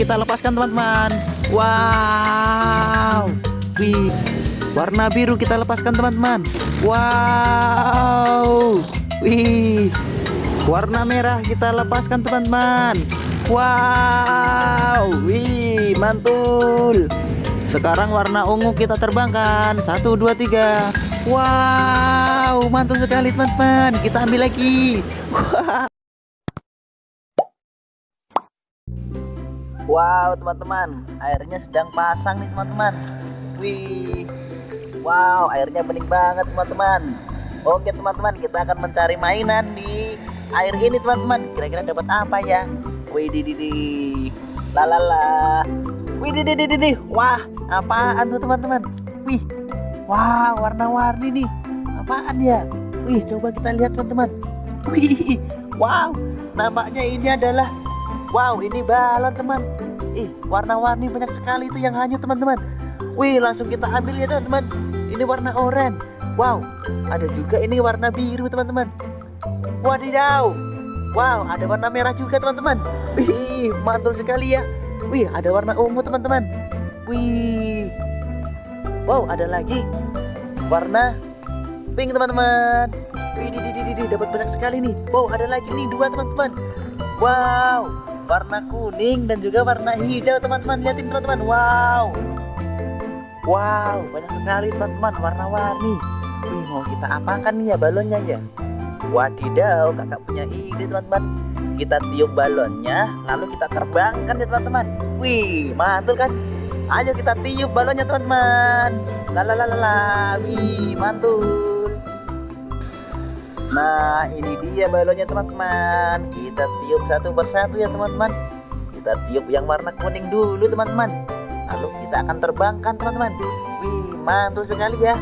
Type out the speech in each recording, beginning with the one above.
kita lepaskan teman-teman. Wow. Wih. Warna biru kita lepaskan teman-teman. Wow. Wih. Warna merah kita lepaskan teman-teman. Wow. Wih mantul. Sekarang warna ungu kita terbangkan. Satu dua tiga. Wow mantul sekali teman-teman. Kita ambil lagi. Wow teman-teman. Airnya sedang pasang nih teman-teman. Wih. Wow airnya bening banget teman-teman. Oke teman-teman kita akan mencari mainan di air ini teman-teman. Kira-kira dapat apa ya? Wih di di di. Lalala Wih di di di di Wah apaan tuh teman-teman? Wih. Wah warna-warni nih. Apaan ya? Wih coba kita lihat teman-teman. Wih. Wow Nampaknya ini adalah Wow ini balon teman. Ih warna-warni banyak sekali itu yang hanyut teman-teman. Wih langsung kita ambil ya teman-teman. Ini warna oranye. Wow ada juga ini warna biru teman-teman. Wadidaw. Wow ada warna merah juga teman-teman. Wih mantul sekali ya. Wih ada warna ungu teman-teman. Wih. Wow ada lagi Warna pink teman-teman. Wih di di di di dapat banyak sekali nih. Wow ada lagi nih dua teman-teman. Wow warna kuning dan juga warna hijau teman-teman. Lihatin teman-teman. Wow. Wow banyak sekali teman-teman warna-warni. Wih mau kita apakan nih ya balonnya ya? Wadidaw kakak punya ide teman-teman. Kita tiup balonnya lalu kita terbangkan ya teman-teman. Wih mantul kan? Ayo kita tiup balonnya teman-teman. Lalalala wih mantul Nah ini dia balonnya teman-teman. Kita tiup satu persatu ya teman-teman. Kita tiup yang warna kuning dulu teman-teman. Lalu kita akan terbangkan teman-teman. Wih mantul sekali ya.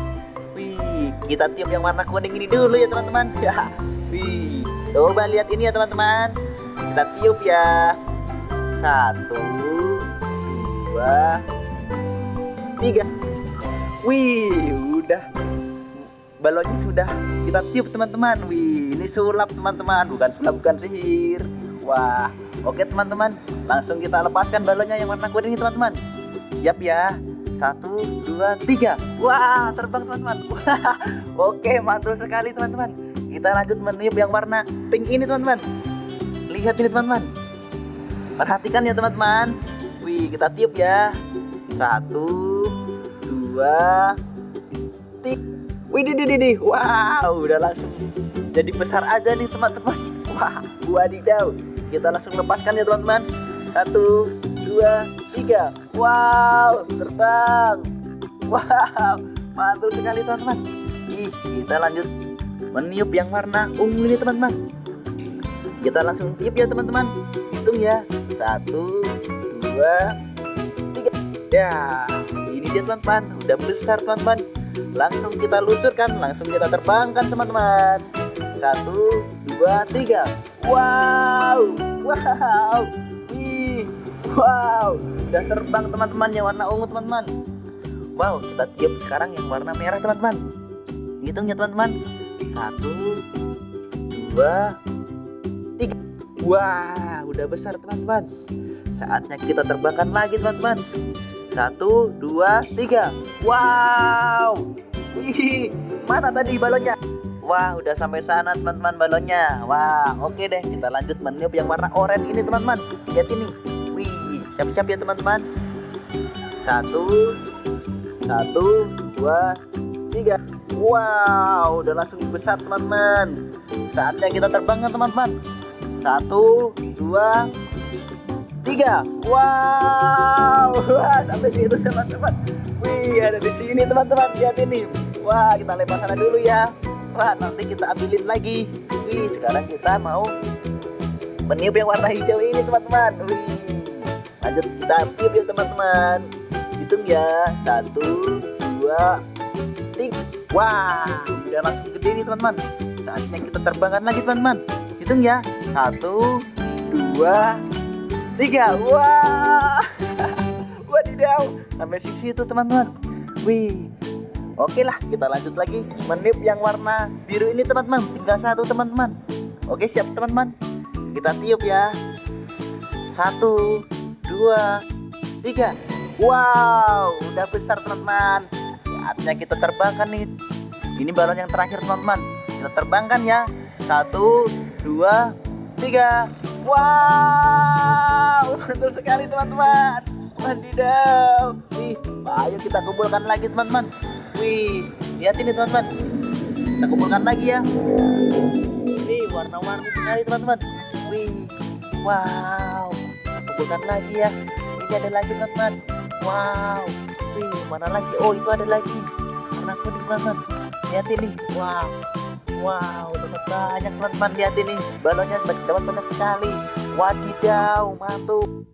Wih kita tiup yang warna kuning ini dulu ya teman-teman. Wih coba lihat ini ya teman-teman. Kita tiup ya. Satu Dua Tiga. Wih udah balonnya sudah kita tiup teman-teman. Wih ini sulap teman-teman. Bukan sulap bukan sihir. Wah oke teman-teman. Langsung kita lepaskan balonnya yang warna kuning teman-teman. Siap ya. Satu dua tiga. Wah terbang teman-teman. Oke mantul sekali teman-teman. Kita lanjut meniup yang warna pink ini teman-teman. Lihat ini teman-teman. Perhatikan ya teman-teman. Wih kita tiup ya. Satu dua tiga Wih, di, di, di, wow, udah langsung jadi besar aja nih teman-teman. Wah, wadidaw. Kita langsung lepaskan ya teman-teman. Satu, dua, tiga. Wow, terbang. Wow, mantul sekali teman-teman. Ih, kita lanjut meniup yang warna ungu ini teman-teman. Kita langsung tiup ya teman-teman. Hitung ya. Satu, dua, tiga. Ya, ini dia teman-teman. Udah besar teman-teman langsung kita luncurkan langsung kita terbangkan teman-teman. Satu dua tiga. Wow wow. Ih, wow. Udah terbang teman-teman yang warna ungu teman-teman. Wow kita tiup sekarang yang warna merah teman-teman. Hitung ya teman-teman. Satu dua tiga. Wah udah besar teman-teman. Saatnya kita terbangkan lagi teman-teman satu, dua, tiga. Wow. Wih, mana tadi balonnya? Wah, udah sampai sana teman-teman balonnya. Wah, oke deh. Kita lanjut meniup yang warna oranye ini teman-teman. Lihat ini. Wih, siap-siap ya teman-teman. Satu, satu, dua, tiga. Wow, udah langsung besar teman-teman. Saatnya kita terbang teman-teman. Satu, dua, tiga. Wow. Wah sampai situ teman-teman. Wih ada di sini teman-teman. Lihat ini. Wah kita lempar sana dulu ya. Wah nanti kita ambilin lagi. Wih sekarang kita mau meniup yang warna hijau ini teman-teman. Wih. Lanjut kita tiup ya teman-teman. Hitung ya. Satu dua tiga. Wah udah langsung gede nih teman-teman. Saatnya kita terbangkan lagi teman-teman. Hitung ya. Satu dua tiga. Wah. Wadidaw. Sampai sisi itu teman-teman. Wih. Oke lah kita lanjut lagi. Menip yang warna biru ini teman-teman. Tinggal satu teman-teman. Oke siap teman-teman. Kita tiup ya. Satu dua tiga. Wow udah besar teman-teman. Saatnya kita terbangkan nih. Ini balon yang terakhir teman-teman. Kita terbangkan ya. Satu dua tiga wow betul sekali teman-teman. Wadidaw Wih, ayo kita kumpulkan lagi teman-teman. Wih, lihat ini teman-teman. Kita kumpulkan lagi ya. Wih, warna-warni sekali teman-teman. Wih, wow. Kumpulkan lagi ya. Ini ada lagi teman-teman. Wow, wih, mana lagi? Oh, itu ada lagi. Warna kuning teman-teman. Lihat ini, wow Wow, dapat banyak teman-teman Lihat ini, balonnya dapat banyak sekali. Wadidaw, mantul